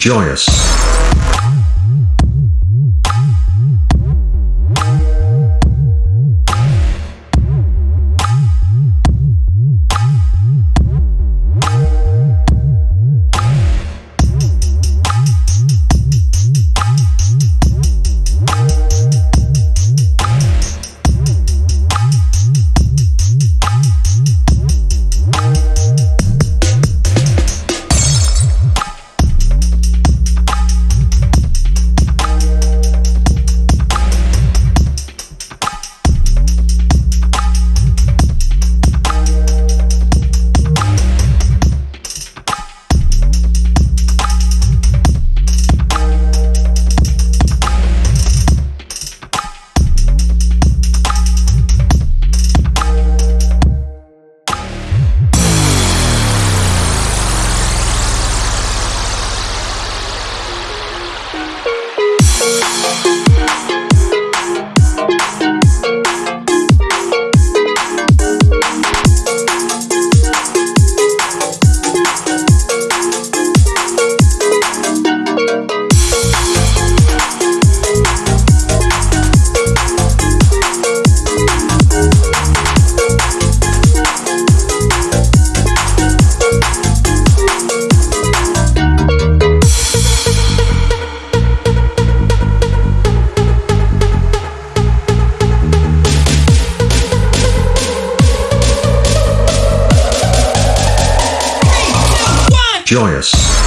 joyous. Joyous.